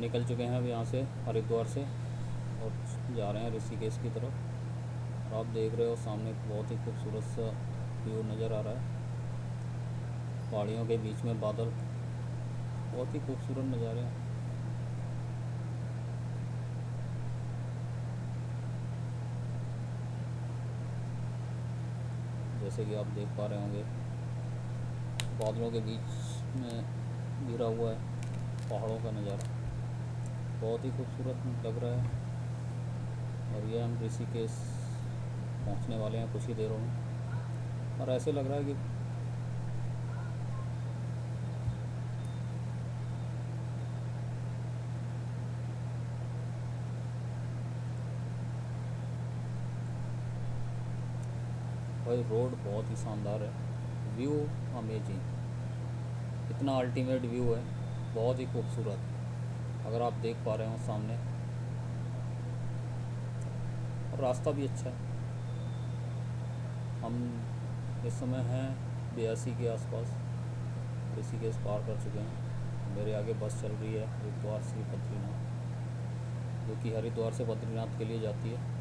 निकल चुके हैं अब यहाँ से, हरिद्वार से, और जा रहे हैं ऋषिकेश की तरफ़। और आप देख रहे हो सामने बहुत ही खूबसूरत सा व्यू नज़र आ रहा है। पहाड़ियों के बीच में बादल, बहुत ही खूबसूरत नज़ारे हैं। जैसे कि आप देख पा रहे होंगे, बादलों के बीच में गिरा हुआ है पहाड़ों का नज़ारा। बहुत ही खूबसूरत लग रहा है। और ये हम ऋषिकेश पहुँचने वाले हैं कुछ ही देरों में। और ऐसे लग रहा है कि भाई, रोड बहुत ही शानदार है। व्यू अमेजिंग इतना अल्टीमेट व्यू है। बहुत ही खूबसूरत। अगर आप देख पा रहे हो सामने। और रास्ता भी अच्छा है। हम इस समय हैं बयासी के आसपास। के इस पार कर चुके हैं। मेरे आगे बस चल रही है, हरिद्वार से बद्रीनाथ। जो कि हरिद्वार से बद्रीनाथ के लिए जाती है।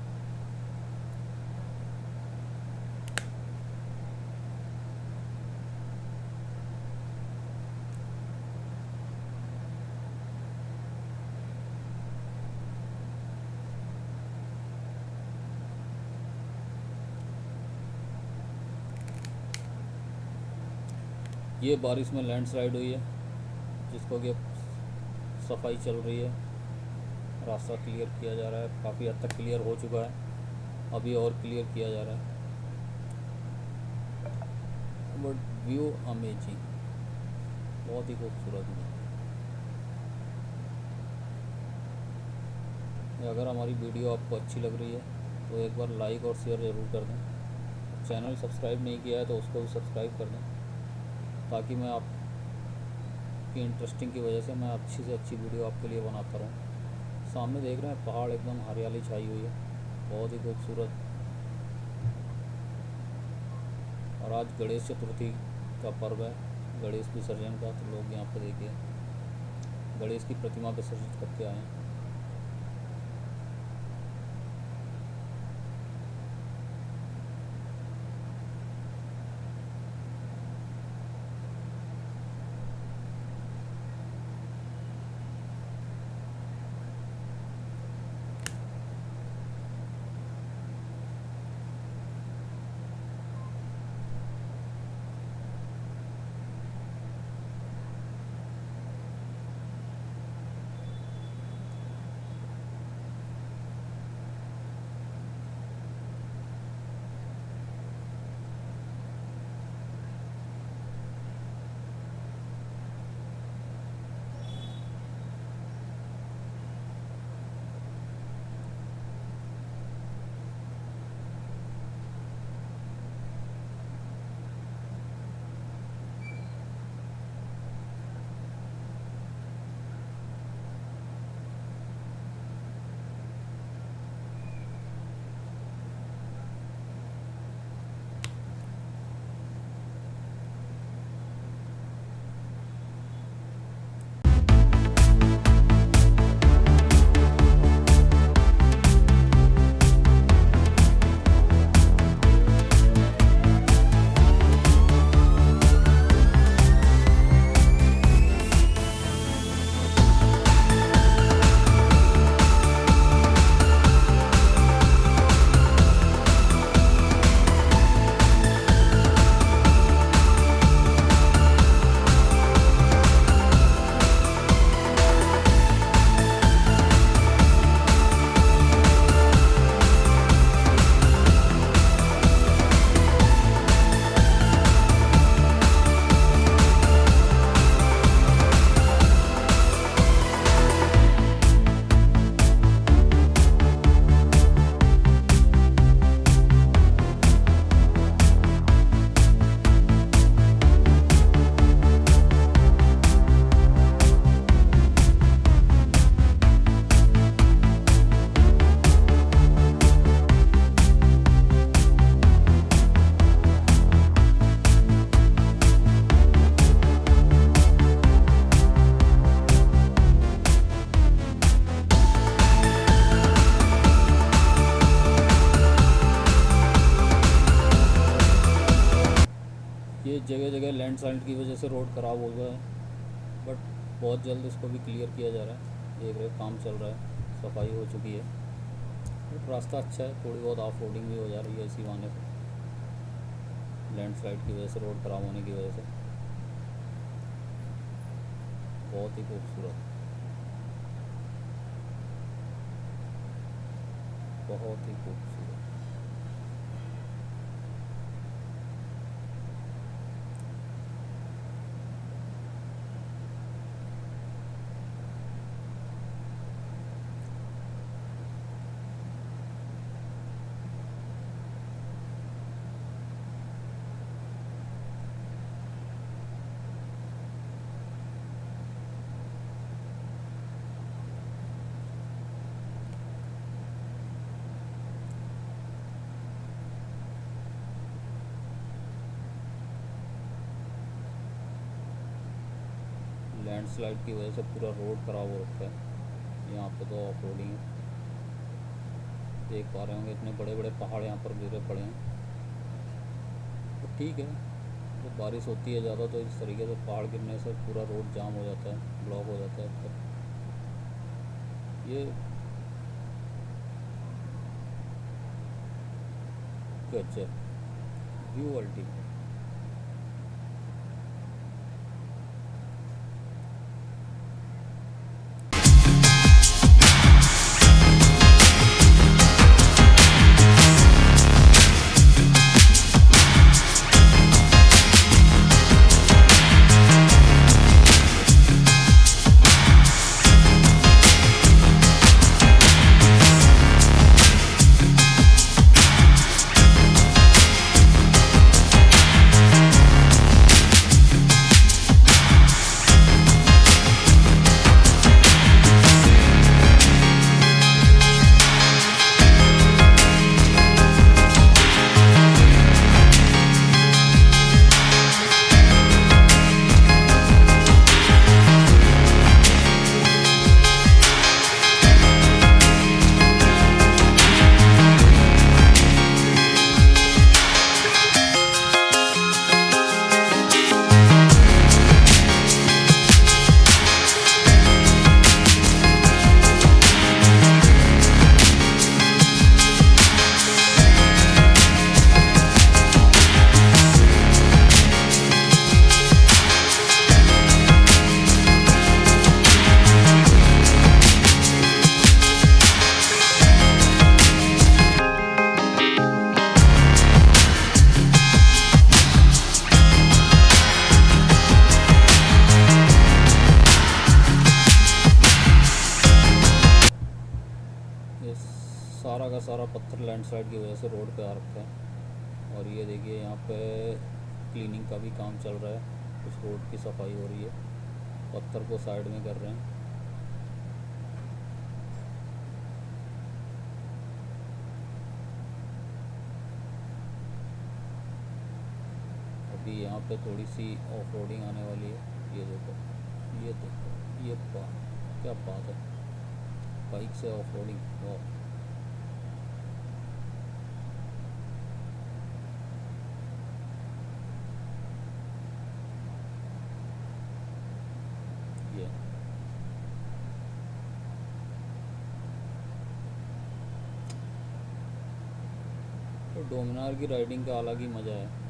ये बारिश में लैंडस्लाइड हुई है, जिसको कि सफ़ाई चल रही है। रास्ता क्लियर किया जा रहा है, काफ़ी हद तक क्लियर हो चुका है। अभी और क्लियर किया जा रहा है। बट व्यू अमेजिंग बहुत ही खूबसूरत है अगर हमारी वीडियो आपको अच्छी लग रही है तो एक बार लाइक और शेयर ज़रूर कर दें। चैनल सब्सक्राइब नहीं किया है तो उसको भी सब्सक्राइब कर दें। ताकि मैं आप की इंटरेस्टिंग की वजह से मैं अच्छी से अच्छी वीडियो आपके लिए बनाता रहूँ। सामने देख रहे हैं, पहाड़ एकदम हरियाली छाई हुई है। बहुत ही खूबसूरत। और आज गणेश चतुर्थी का पर्व है। गणेश विसर्जन का तो लोग यहाँ पर देखिए। गणेश की प्रतिमा विसर्जित करके आए हैं। लैंडस्लाइड की वजह से रोड ख़राब हो गया है। बट बहुत जल्द इसको भी क्लियर किया जा रहा है। देख रहे काम चल रहा है, सफ़ाई हो चुकी है। बट रास्ता अच्छा है, थोड़ी बहुत ऑफ़ रोडिंग भी हो जा रही है इसी बहाने से। लैंडस्लाइड की वजह से, रोड ख़राब होने की वजह से। बहुत ही खूबसूरत। बहुत ही खूबसूरत। लैंडस्लाइड की वजह से पूरा रोड ख़राब हो रखा है। यहाँ पे तो ऑफ़ रोडिंग देख पा रहे होंगे, इतने बड़े बड़े पहाड़ यहाँ पर गिरे पड़े हैं। तो ठीक है, जब बारिश होती है ज़्यादा तो इस तरीके से पहाड़ गिरने से पूरा रोड जाम हो जाता है ब्लॉक हो जाता है। तो ये गजब व्यू अल्टीमेट सारा का सारा पत्थर लैंडस्लाइड की वजह से रोड पे आ रखा है। और ये देखिए, यहाँ पे क्लीनिंग का भी काम चल रहा है। कुछ रोड की सफ़ाई हो रही है। पत्थर को साइड में कर रहे हैं। अभी यहाँ पे थोड़ी सी ऑफ़ रोडिंग आने वाली है। ये देखो ये देखो, ये बात क्या बात है। बाइक से ऑफ़ रोडिंग डोमिनार की राइडिंग का अलग ही मज़ा है।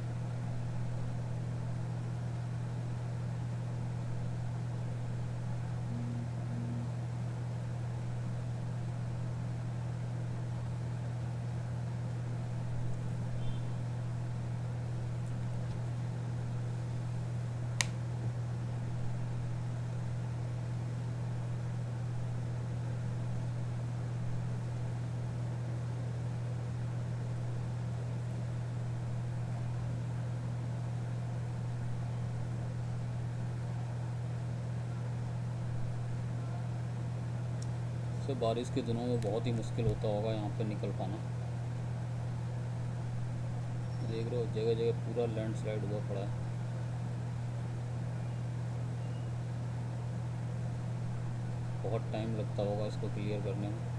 से बारिश के दिनों में बहुत ही मुश्किल होता होगा यहाँ पर निकल पाना। देख रहे हो जगह जगह पूरा लैंडस्लाइड हुआ पड़ा है। बहुत टाइम लगता होगा इसको क्लियर करने में।